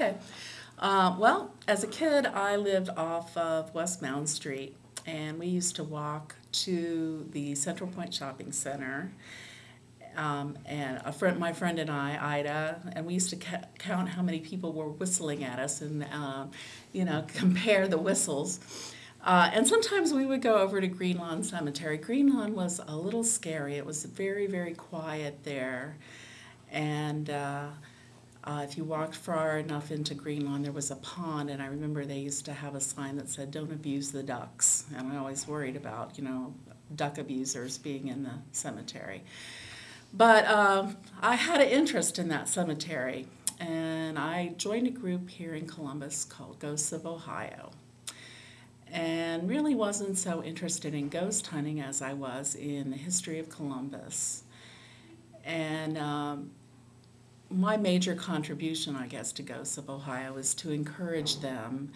Okay. Uh, well, as a kid, I lived off of West Mound Street, and we used to walk to the Central Point Shopping Center. Um, and a friend, my friend and I, Ida, and we used to ca- count how many people were whistling at us, and uh, you know, compare the whistles. Uh, and sometimes we would go over to Green Lawn Cemetery. Green Lawn was a little scary. It was very, very quiet there, and. Uh, if you walked far enough into Green Lawn, there was a pond, and I remember they used to have a sign that said, "Don't abuse the ducks." And I always worried about, you know, duck abusers being in the cemetery. But uh, I had an interest in that cemetery, and I joined a group here in Columbus called Ghosts of Ohio. And really wasn't so interested in ghost hunting as I was in the history of Columbus. And um, my major contribution, I guess, to Ghosts of Ohio is to encourage them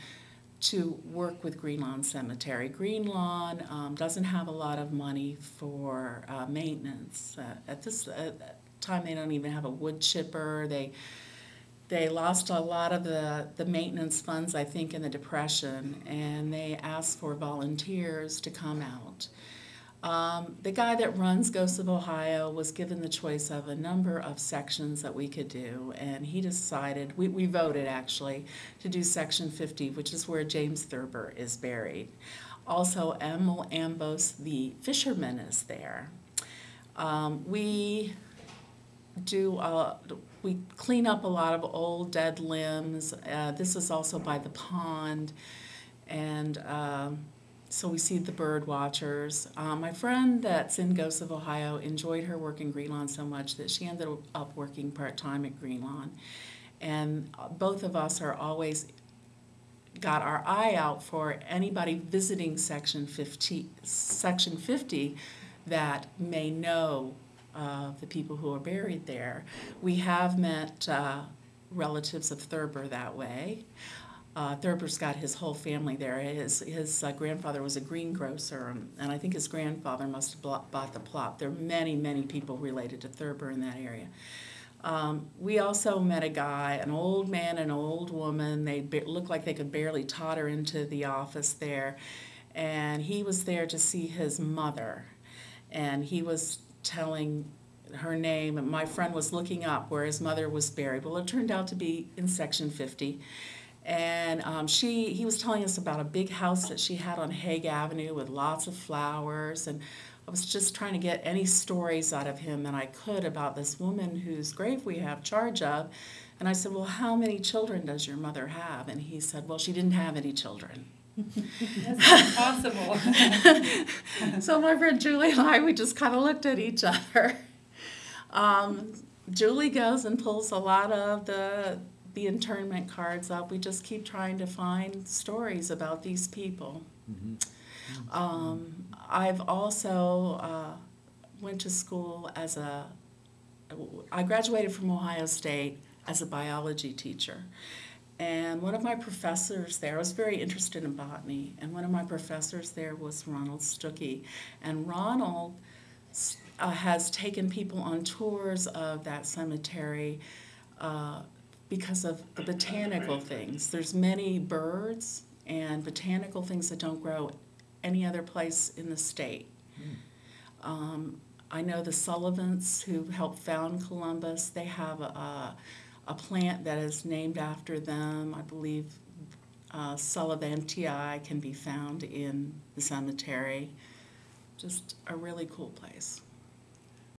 to work with Green Lawn Cemetery. Green Lawn um, doesn't have a lot of money for uh, maintenance. Uh, at this uh, time, they don't even have a wood chipper. They they lost a lot of the, the maintenance funds, I think, in the Depression, and they asked for volunteers to come out. Um, the guy that runs Ghosts of Ohio was given the choice of a number of sections that we could do, and he decided, we, we voted actually, to do section 50, which is where James Thurber is buried. Also, Emil Ambos, the fisherman, is there. Um, we do uh, we clean up a lot of old dead limbs. Uh, this is also by the pond, and um, so we see the bird watchers. Uh, my friend that's in Ghosts of Ohio enjoyed her work in Green Lawn so much that she ended up working part time at Green Lawn. And both of us are always got our eye out for anybody visiting section 50, section 50 that may know uh, the people who are buried there. We have met uh, relatives of Thurber that way. Uh, Thurber's got his whole family there. His, his uh, grandfather was a greengrocer, and, and I think his grandfather must have bought the plot. There are many, many people related to Thurber in that area. Um, we also met a guy, an old man and an old woman. They looked like they could barely totter into the office there. And he was there to see his mother. And he was telling her name, and my friend was looking up where his mother was buried. Well, it turned out to be in section 50 and um, she he was telling us about a big house that she had on Hague Avenue with lots of flowers and I was just trying to get any stories out of him that I could about this woman whose grave we have charge of. And I said well how many children does your mother have? And he said well she didn't have any children. That's impossible. so my friend Julie and I we just kind of looked at each other. Um, Julie goes and pulls a lot of the the internment cards up. We just keep trying to find stories about these people. Mm-hmm. Um, I've also uh, went to school as a. I graduated from Ohio State as a biology teacher. And one of my professors there, I was very interested in botany, and one of my professors there was Ronald Stuckey. And Ronald uh, has taken people on tours of that cemetery uh, because of the botanical things. There's many birds and botanical things that don't grow any other place in the state. Um, I know the Sullivants who helped found Columbus. They have a, a plant that is named after them. I believe uh, Sullivantii can be found in the cemetery. Just a really cool place.